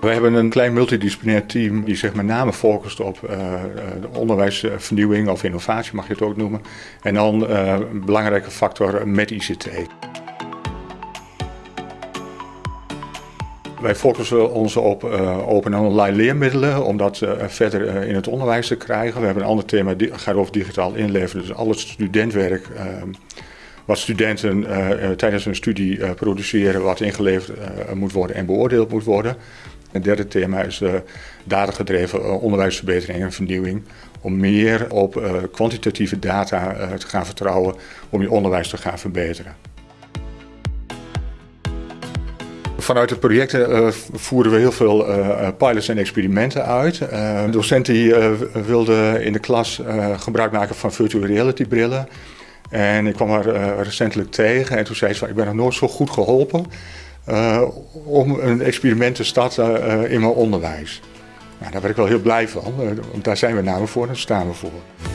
We hebben een klein multidisciplinair team die zich met name focust op uh, onderwijsvernieuwing of innovatie, mag je het ook noemen. En dan uh, een belangrijke factor met ICT. Wij focussen ons op open en online leermiddelen om dat verder in het onderwijs te krijgen. We hebben een ander thema, dat gaat over digitaal inleveren. Dus al het studentwerk wat studenten tijdens hun studie produceren, wat ingeleverd moet worden en beoordeeld moet worden. Het derde thema is datagedreven onderwijsverbetering en vernieuwing. Om meer op kwantitatieve data te gaan vertrouwen om je onderwijs te gaan verbeteren. Vanuit de projecten uh, voeren we heel veel uh, pilots en experimenten uit. Uh, docenten die, wilden in de klas gebruik maken van virtual reality brillen. En ik kwam haar recentelijk tegen en toen zei ze ik ben nog nooit zo goed geholpen om een experiment te starten in mijn onderwijs. Nou, daar ben ik wel heel blij van, want daar zijn we namelijk voor en daar staan we voor.